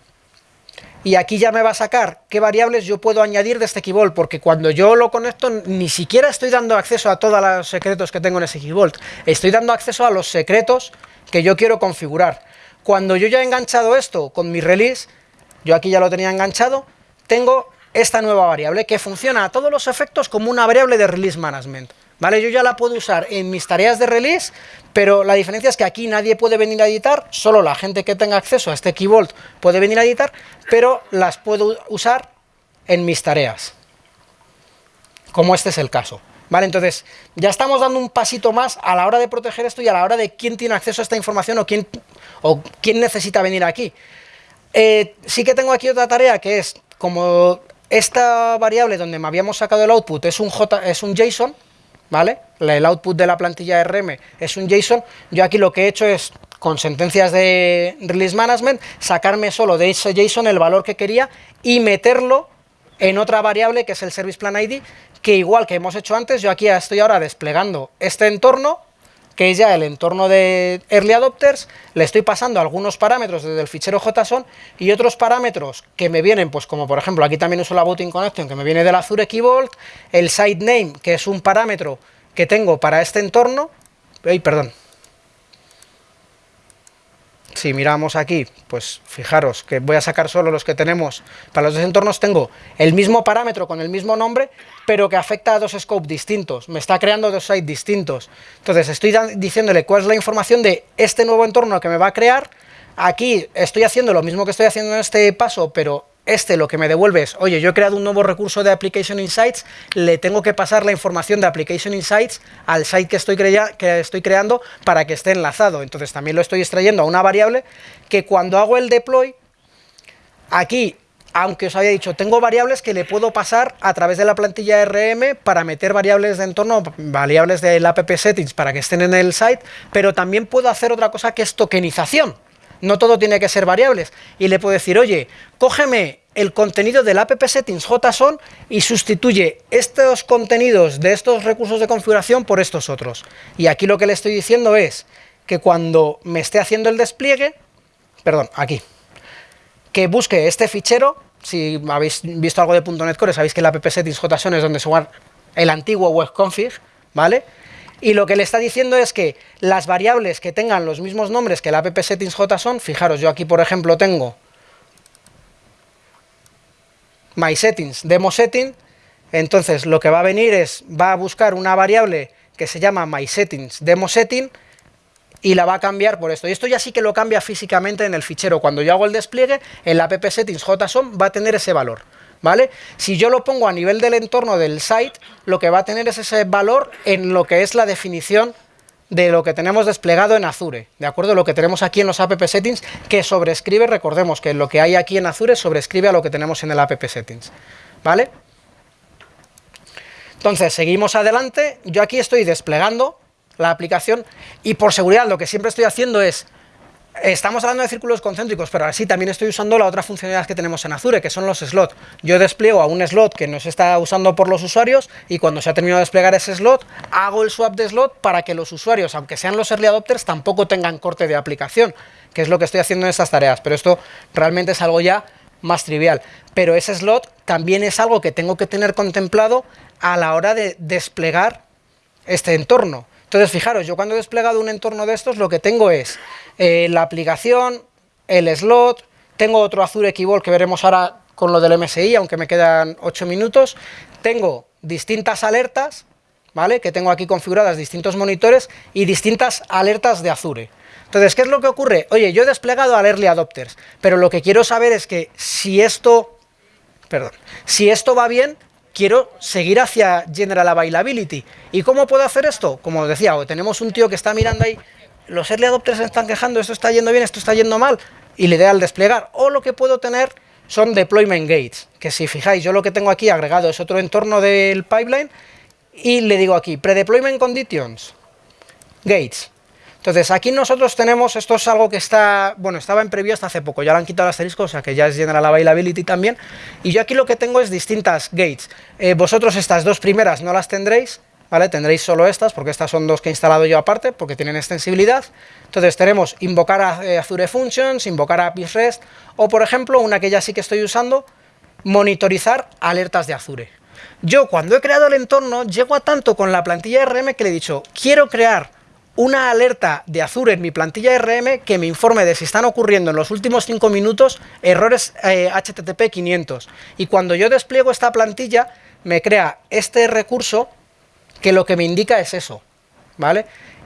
Y aquí ya me va a sacar qué variables yo puedo añadir de este keybolt, porque cuando yo lo conecto ni siquiera estoy dando acceso a todos los secretos que tengo en ese keybolt, estoy dando acceso a los secretos que yo quiero configurar. Cuando yo ya he enganchado esto con mi release, yo aquí ya lo tenía enganchado, tengo esta nueva variable que funciona a todos los efectos como una variable de release management. ¿Vale? Yo ya la puedo usar en mis tareas de release, pero la diferencia es que aquí nadie puede venir a editar, solo la gente que tenga acceso a este Key Vault puede venir a editar, pero las puedo usar en mis tareas, como este es el caso. ¿Vale? Entonces, ya estamos dando un pasito más a la hora de proteger esto y a la hora de quién tiene acceso a esta información o quién, o quién necesita venir aquí. Eh, sí que tengo aquí otra tarea que es, como esta variable donde me habíamos sacado el output es un, J, es un JSON, ¿vale? El output de la plantilla RM es un JSON, yo aquí lo que he hecho es, con sentencias de Release Management, sacarme solo de ese JSON el valor que quería y meterlo en otra variable que es el Service Plan ID, que igual que hemos hecho antes, yo aquí estoy ahora desplegando este entorno, que ya el entorno de Early Adopters, le estoy pasando algunos parámetros desde el fichero JSON y otros parámetros que me vienen, pues como por ejemplo, aquí también uso la Booting Connection, que me viene del Azure Key el Site Name, que es un parámetro que tengo para este entorno, perdón, si miramos aquí, pues fijaros que voy a sacar solo los que tenemos, para los dos entornos tengo el mismo parámetro con el mismo nombre, pero que afecta a dos scopes distintos, me está creando dos sites distintos. Entonces estoy diciéndole cuál es la información de este nuevo entorno que me va a crear, aquí estoy haciendo lo mismo que estoy haciendo en este paso, pero este lo que me devuelve es, oye, yo he creado un nuevo recurso de Application Insights, le tengo que pasar la información de Application Insights al site que estoy, que estoy creando para que esté enlazado. Entonces también lo estoy extrayendo a una variable que cuando hago el deploy, aquí, aunque os había dicho, tengo variables que le puedo pasar a través de la plantilla RM para meter variables de entorno, variables del app settings para que estén en el site, pero también puedo hacer otra cosa que es tokenización no todo tiene que ser variables. Y le puedo decir, oye, cógeme el contenido del app JSON y sustituye estos contenidos de estos recursos de configuración por estos otros. Y aquí lo que le estoy diciendo es que cuando me esté haciendo el despliegue, perdón, aquí, que busque este fichero, si habéis visto algo de .NET Core, sabéis que el app settings JSON es donde se guarda el antiguo web config, ¿vale? Y lo que le está diciendo es que las variables que tengan los mismos nombres que el app settings son, fijaros, yo aquí por ejemplo tengo my settings, demo setting, entonces lo que va a venir es, va a buscar una variable que se llama my settings demo setting y la va a cambiar por esto. Y esto ya sí que lo cambia físicamente en el fichero. Cuando yo hago el despliegue, el app settings JSON va a tener ese valor. ¿Vale? Si yo lo pongo a nivel del entorno del site, lo que va a tener es ese valor en lo que es la definición de lo que tenemos desplegado en Azure, ¿de acuerdo? Lo que tenemos aquí en los app settings, que sobrescribe, recordemos que lo que hay aquí en Azure sobrescribe a lo que tenemos en el app settings, ¿vale? Entonces, seguimos adelante, yo aquí estoy desplegando la aplicación y por seguridad lo que siempre estoy haciendo es Estamos hablando de círculos concéntricos, pero así también estoy usando la otra funcionalidad que tenemos en Azure, que son los slots. Yo despliego a un slot que no se está usando por los usuarios y cuando se ha terminado de desplegar ese slot, hago el swap de slot para que los usuarios, aunque sean los early adopters, tampoco tengan corte de aplicación, que es lo que estoy haciendo en estas tareas. Pero esto realmente es algo ya más trivial. Pero ese slot también es algo que tengo que tener contemplado a la hora de desplegar este entorno. Entonces, fijaros, yo cuando he desplegado un entorno de estos, lo que tengo es eh, la aplicación, el slot, tengo otro Azure Keyboard que veremos ahora con lo del MSI, aunque me quedan 8 minutos, tengo distintas alertas, ¿vale? Que tengo aquí configuradas distintos monitores y distintas alertas de Azure. Entonces, ¿qué es lo que ocurre? Oye, yo he desplegado al Early Adopters, pero lo que quiero saber es que si esto, perdón, si esto va bien, quiero seguir hacia General Availability. ¿Y cómo puedo hacer esto? Como decía, tenemos un tío que está mirando ahí, los early adopters se están quejando, esto está yendo bien, esto está yendo mal, y le da al desplegar. O lo que puedo tener son deployment gates, que si fijáis, yo lo que tengo aquí agregado es otro entorno del pipeline, y le digo aquí, pre-deployment conditions, gates. Entonces, aquí nosotros tenemos, esto es algo que está, bueno, estaba en previo hasta hace poco, ya lo han quitado el asterisco, o sea que ya es General Availability también, y yo aquí lo que tengo es distintas gates. Eh, vosotros estas dos primeras no las tendréis, ¿vale? Tendréis solo estas, porque estas son dos que he instalado yo aparte, porque tienen extensibilidad. Entonces tenemos invocar a eh, Azure Functions, invocar a APIs REST, o por ejemplo, una que ya sí que estoy usando, monitorizar alertas de Azure. Yo cuando he creado el entorno, llego a tanto con la plantilla RM que le he dicho, quiero crear una alerta de Azure en mi plantilla RM que me informe de si están ocurriendo en los últimos 5 minutos errores HTTP eh, 500. Y cuando yo despliego esta plantilla, me crea este recurso que lo que me indica es eso, ¿vale?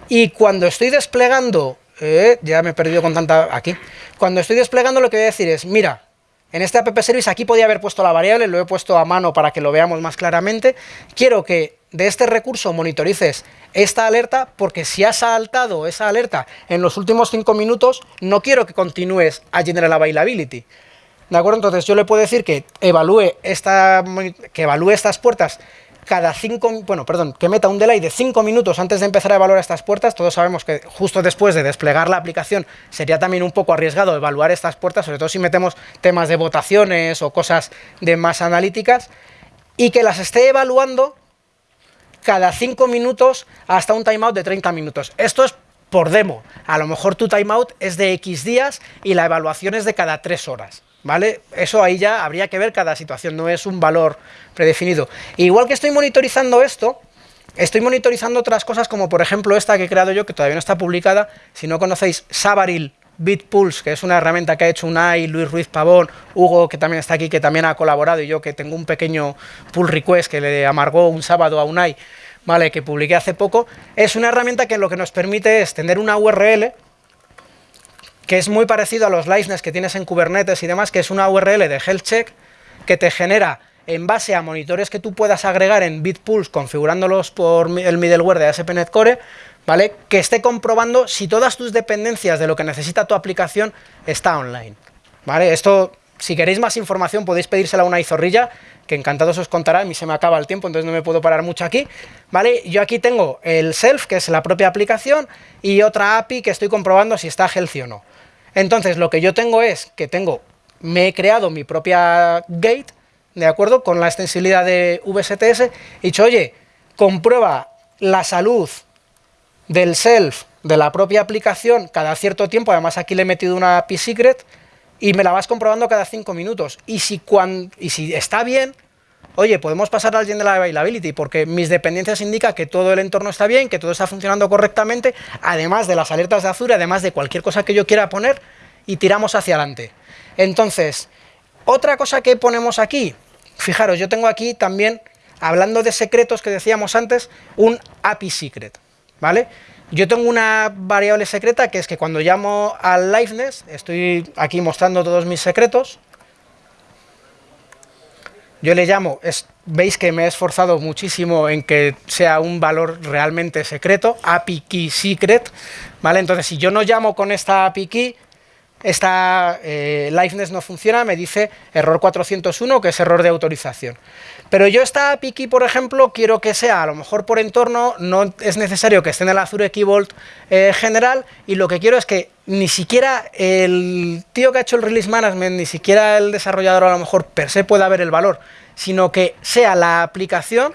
Y cuando estoy desplegando, eh, ya me he perdido con tanta... aquí. Cuando estoy desplegando lo que voy a decir es, mira, en este app service aquí podía haber puesto la variable, lo he puesto a mano para que lo veamos más claramente. Quiero que de este recurso monitorices esta alerta, porque si has saltado esa alerta en los últimos 5 minutos, no quiero que continúes a General Availability. ¿De acuerdo? Entonces yo le puedo decir que evalúe, esta, que evalúe estas puertas cada 5, bueno, perdón, que meta un delay de 5 minutos antes de empezar a evaluar estas puertas. Todos sabemos que justo después de desplegar la aplicación sería también un poco arriesgado evaluar estas puertas, sobre todo si metemos temas de votaciones o cosas de más analíticas, y que las esté evaluando cada 5 minutos hasta un timeout de 30 minutos. Esto es por demo. A lo mejor tu timeout es de X días y la evaluación es de cada 3 horas. ¿Vale? Eso ahí ya habría que ver cada situación, no es un valor predefinido. igual que estoy monitorizando esto, estoy monitorizando otras cosas como por ejemplo esta que he creado yo, que todavía no está publicada, si no conocéis Sabaril BitPulse, que es una herramienta que ha hecho Unai, Luis Ruiz Pavón, Hugo, que también está aquí, que también ha colaborado, y yo que tengo un pequeño pull request que le amargó un sábado a Unai, ¿vale? que publiqué hace poco, es una herramienta que lo que nos permite es tener una URL que es muy parecido a los liveness que tienes en Kubernetes y demás, que es una URL de health check que te genera en base a monitores que tú puedas agregar en Bitpulse configurándolos por el middleware de ASP.NET Core, ¿vale? Que esté comprobando si todas tus dependencias de lo que necesita tu aplicación está online, ¿vale? Esto, si queréis más información, podéis pedírsela a una izorrilla, que encantados os contará, a mí se me acaba el tiempo, entonces no me puedo parar mucho aquí, ¿vale? Yo aquí tengo el self, que es la propia aplicación, y otra API que estoy comprobando si está healthy o no. Entonces, lo que yo tengo es que tengo, me he creado mi propia gate, ¿de acuerdo? Con la extensibilidad de VSTS, he dicho, oye, comprueba la salud del self de la propia aplicación cada cierto tiempo, además aquí le he metido una API secret, y me la vas comprobando cada cinco minutos. Y si, y si está bien, oye, podemos pasar al gen de la availability, porque mis dependencias indican que todo el entorno está bien, que todo está funcionando correctamente, además de las alertas de Azure, además de cualquier cosa que yo quiera poner, y tiramos hacia adelante. Entonces, otra cosa que ponemos aquí, fijaros, yo tengo aquí también, hablando de secretos que decíamos antes, un API secret, ¿vale? Yo tengo una variable secreta que es que cuando llamo al liveness, estoy aquí mostrando todos mis secretos, yo le llamo, es, veis que me he esforzado muchísimo en que sea un valor realmente secreto, API key secret, ¿vale? Entonces, si yo no llamo con esta API key, esta eh, liveness no funciona, me dice error 401, que es error de autorización. Pero yo esta API key, por ejemplo, quiero que sea, a lo mejor por entorno, no es necesario que esté en el Azure Key eh, general, y lo que quiero es que ni siquiera el tío que ha hecho el release management, ni siquiera el desarrollador a lo mejor per se pueda ver el valor, sino que sea la aplicación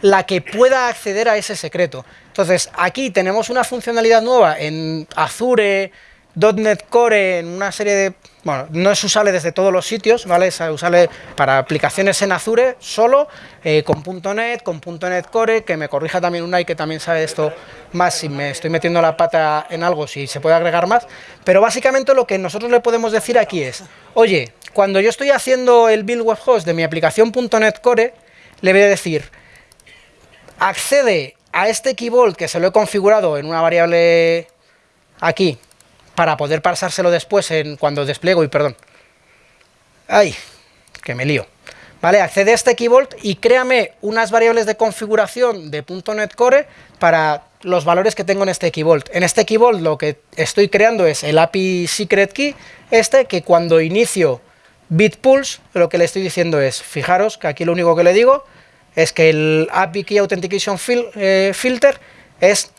la que pueda acceder a ese secreto. Entonces, aquí tenemos una funcionalidad nueva en Azure, .NET Core en una serie de... Bueno, no es usable desde todos los sitios, ¿vale? Es usable para aplicaciones en Azure solo, eh, con .NET, con .NET Core, que me corrija también una y que también sabe esto más si me estoy metiendo la pata en algo, si se puede agregar más. Pero básicamente lo que nosotros le podemos decir aquí es, oye, cuando yo estoy haciendo el build web host de mi aplicación .NET Core, le voy a decir, accede a este key que se lo he configurado en una variable aquí, para poder pasárselo después en cuando despliego y perdón. Ay, que me lío. ¿Vale? Accede a este KeyVault y créame unas variables de configuración de .NET Core para los valores que tengo en este KeyVault. En este KeyVault lo que estoy creando es el API Secret Key, este que cuando inicio Bitpulse, lo que le estoy diciendo es, fijaros que aquí lo único que le digo es que el API Key Authentication eh, Filter es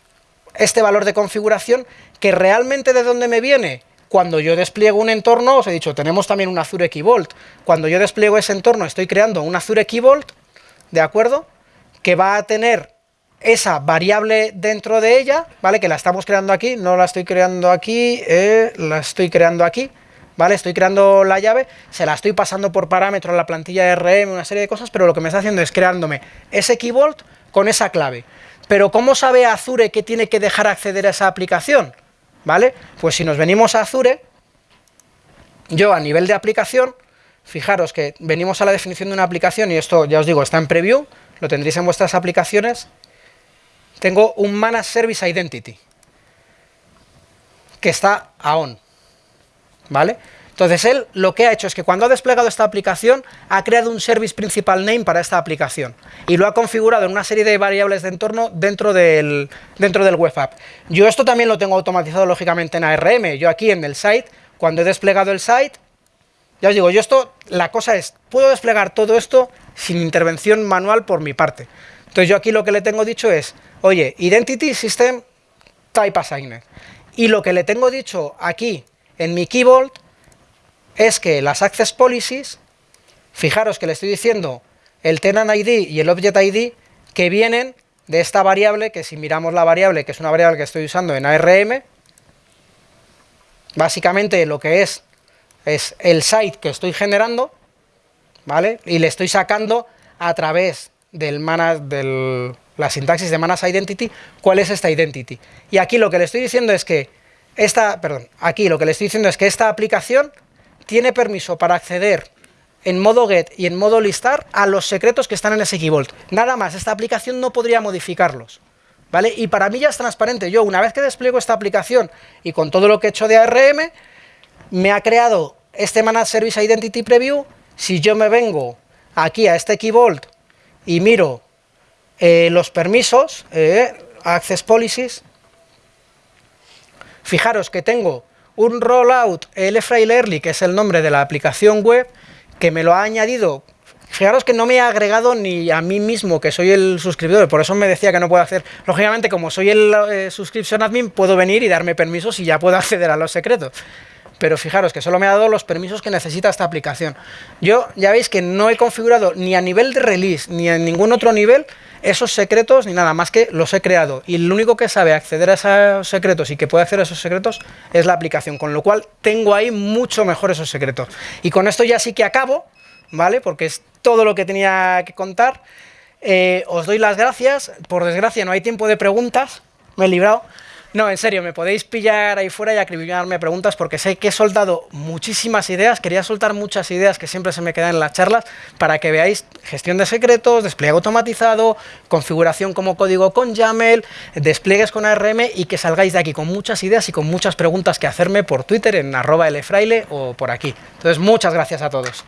este valor de configuración que realmente de dónde me viene, cuando yo despliego un entorno, os he dicho, tenemos también un Azure Key cuando yo despliego ese entorno estoy creando un Azure Key ¿de acuerdo? Que va a tener esa variable dentro de ella, ¿vale? Que la estamos creando aquí, no la estoy creando aquí, eh, la estoy creando aquí, ¿vale? Estoy creando la llave, se la estoy pasando por parámetro a la plantilla RM, una serie de cosas, pero lo que me está haciendo es creándome ese Key Vault con esa clave. Pero ¿cómo sabe Azure que tiene que dejar acceder a esa aplicación? ¿Vale? Pues si nos venimos a Azure, yo a nivel de aplicación, fijaros que venimos a la definición de una aplicación, y esto ya os digo, está en preview, lo tendréis en vuestras aplicaciones, tengo un Managed Service Identity, que está a on, ¿vale? Entonces él lo que ha hecho es que cuando ha desplegado esta aplicación, ha creado un Service Principal Name para esta aplicación y lo ha configurado en una serie de variables de entorno dentro del, dentro del web app. Yo esto también lo tengo automatizado lógicamente en ARM, yo aquí en el site, cuando he desplegado el site, ya os digo, yo esto, la cosa es, puedo desplegar todo esto sin intervención manual por mi parte. Entonces yo aquí lo que le tengo dicho es, oye, Identity System Type Assigned. Y lo que le tengo dicho aquí en mi keyboard es que las Access Policies, fijaros que le estoy diciendo el tenant ID y el object ID que vienen de esta variable, que si miramos la variable, que es una variable que estoy usando en ARM, básicamente lo que es, es el site que estoy generando, ¿vale? Y le estoy sacando a través del, del la sintaxis de Manas Identity, cuál es esta identity. Y aquí lo que le estoy diciendo es que esta, perdón, aquí lo que le estoy diciendo es que esta aplicación tiene permiso para acceder en modo get y en modo listar a los secretos que están en ese keyboard. Nada más, esta aplicación no podría modificarlos. ¿Vale? Y para mí ya es transparente. Yo, una vez que despliego esta aplicación y con todo lo que he hecho de ARM, me ha creado este Managed Service Identity Preview, si yo me vengo aquí a este Key Vault y miro eh, los permisos, eh, Access Policies, fijaros que tengo un rollout LFrail Early, que es el nombre de la aplicación web, que me lo ha añadido Fijaros que no me ha agregado ni a mí mismo, que soy el suscriptor, por eso me decía que no puedo hacer. Lógicamente, como soy el eh, subscription admin, puedo venir y darme permisos y ya puedo acceder a los secretos. Pero fijaros que solo me ha dado los permisos que necesita esta aplicación. Yo ya veis que no he configurado ni a nivel de release, ni en ningún otro nivel, esos secretos, ni nada más que los he creado. Y el único que sabe acceder a esos secretos y que puede hacer esos secretos es la aplicación. Con lo cual, tengo ahí mucho mejor esos secretos. Y con esto ya sí que acabo, ¿vale? Porque es todo lo que tenía que contar. Eh, os doy las gracias. Por desgracia no hay tiempo de preguntas. Me he librado. No, en serio, me podéis pillar ahí fuera y acribillarme preguntas porque sé que he soltado muchísimas ideas, quería soltar muchas ideas que siempre se me quedan en las charlas para que veáis gestión de secretos, despliegue automatizado, configuración como código con YAML, despliegues con ARM y que salgáis de aquí con muchas ideas y con muchas preguntas que hacerme por Twitter en arroba lfraile o por aquí. Entonces, muchas gracias a todos.